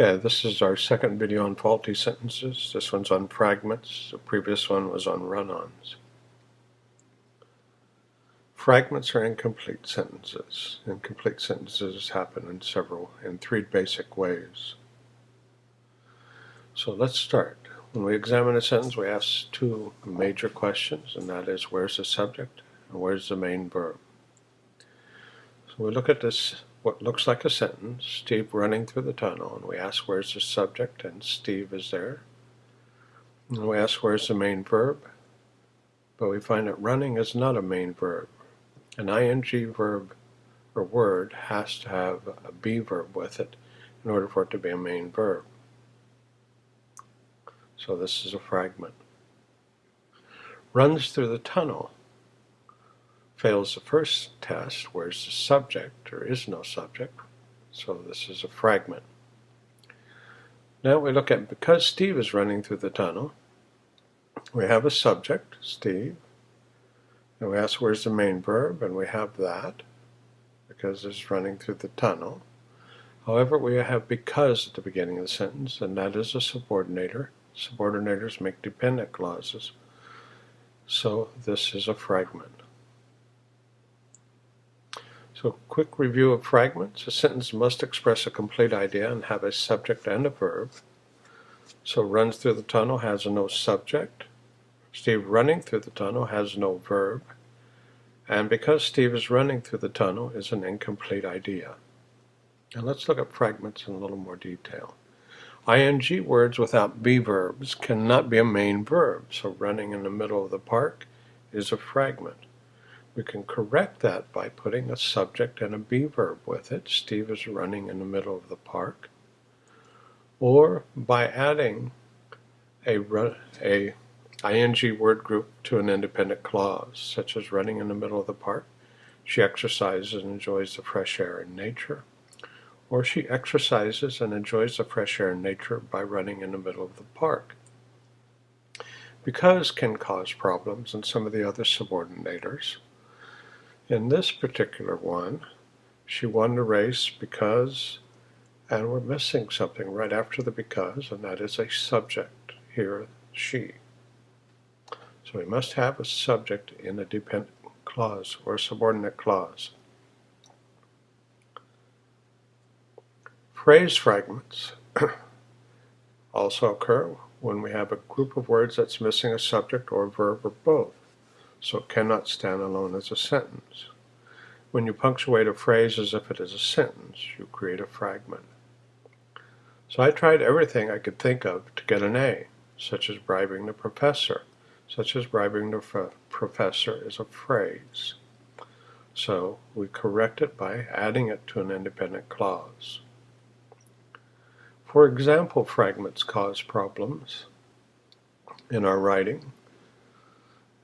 Okay, this is our second video on faulty sentences. This one's on fragments. The previous one was on run-ons. Fragments are incomplete sentences. Incomplete sentences happen in several, in three basic ways. So let's start. When we examine a sentence, we ask two major questions, and that is, where's the subject and where's the main verb? So we look at this what looks like a sentence, Steve running through the tunnel, and we ask where's the subject, and Steve is there. And we ask where's the main verb, but we find that running is not a main verb. An ing verb or word has to have a be verb with it in order for it to be a main verb. So this is a fragment. Runs through the tunnel fails the first test, where's the subject? There is no subject, so this is a fragment. Now we look at, because Steve is running through the tunnel, we have a subject, Steve, and we ask where's the main verb, and we have that, because it's running through the tunnel. However, we have because at the beginning of the sentence, and that is a subordinator. Subordinators make dependent clauses, so this is a fragment. So a quick review of fragments. A sentence must express a complete idea and have a subject and a verb. So runs through the tunnel has no subject. Steve running through the tunnel has no verb. And because Steve is running through the tunnel is an incomplete idea. Now let's look at fragments in a little more detail. ing words without be verbs cannot be a main verb, so running in the middle of the park is a fragment. We can correct that by putting a subject and a be verb with it. Steve is running in the middle of the park. Or by adding a, a ing word group to an independent clause, such as running in the middle of the park. She exercises and enjoys the fresh air and nature. Or she exercises and enjoys the fresh air and nature by running in the middle of the park. Because can cause problems in some of the other subordinators. In this particular one, she won the race because, and we're missing something right after the because, and that is a subject here, she. So we must have a subject in a dependent clause or subordinate clause. Phrase fragments also occur when we have a group of words that's missing a subject or a verb or both so it cannot stand alone as a sentence. When you punctuate a phrase as if it is a sentence, you create a fragment. So I tried everything I could think of to get an A, such as bribing the professor. Such as bribing the professor is a phrase. So we correct it by adding it to an independent clause. For example, fragments cause problems in our writing.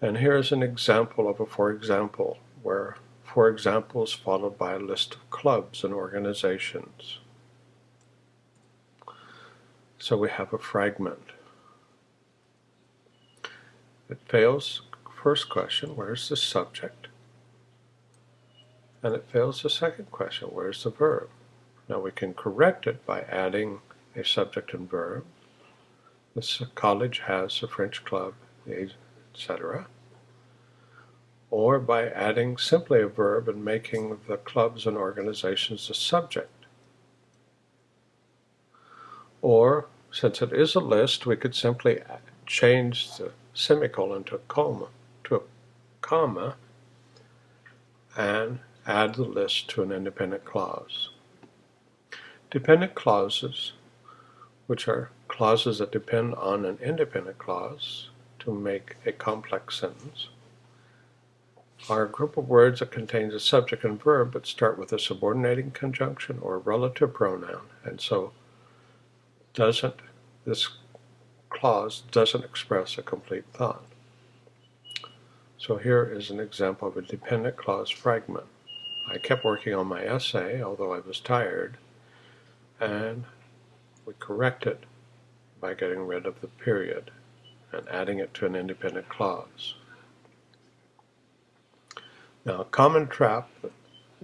And here's an example of a for example, where for example is followed by a list of clubs and organizations. So we have a fragment. It fails first question, where's the subject? And it fails the second question, where's the verb? Now we can correct it by adding a subject and verb. This college has a French club, etc. Or by adding simply a verb and making the clubs and organizations the subject. Or, since it is a list, we could simply change the semicolon to a comma, to a comma and add the list to an independent clause. Dependent clauses, which are clauses that depend on an independent clause, to make a complex sentence are a group of words that contains a subject and verb but start with a subordinating conjunction or relative pronoun and so doesn't this clause doesn't express a complete thought. So here is an example of a dependent clause fragment. I kept working on my essay although I was tired and we correct it by getting rid of the period and adding it to an independent clause. Now, a common trap that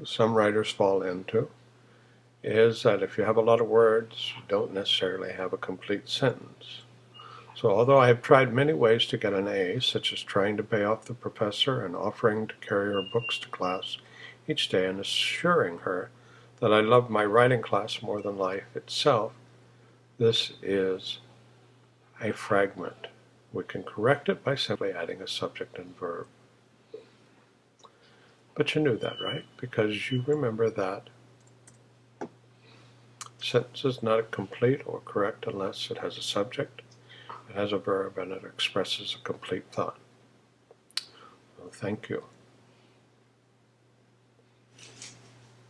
some writers fall into is that if you have a lot of words, you don't necessarily have a complete sentence. So although I have tried many ways to get an A, such as trying to pay off the professor and offering to carry her books to class each day and assuring her that I love my writing class more than life itself, this is a fragment. We can correct it by simply adding a subject and verb. But you knew that, right? Because you remember that sentence is not complete or correct unless it has a subject, it has a verb, and it expresses a complete thought. Well, thank you.